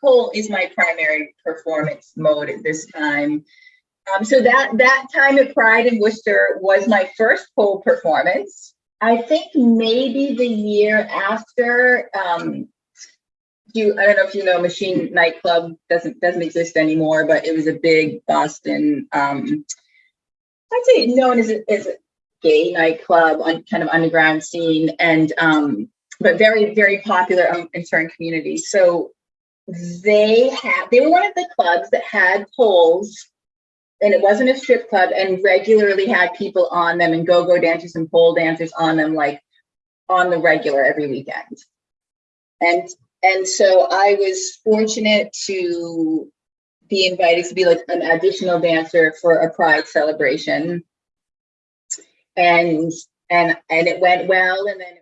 pole is my primary performance mode at this time. Um, so that that time at Pride in Worcester was my first pole performance. I think maybe the year after, um, you I don't know if you know Machine Nightclub doesn't doesn't exist anymore, but it was a big Boston um I'd say known as a, as a gay nightclub on kind of underground scene and um but very very popular um, in certain communities. So they had they were one of the clubs that had poles and it wasn't a strip club and regularly had people on them and go-go dancers and pole dancers on them like on the regular every weekend. And and so I was fortunate to be invited to be like an additional dancer for a pride celebration. And and and it went well and then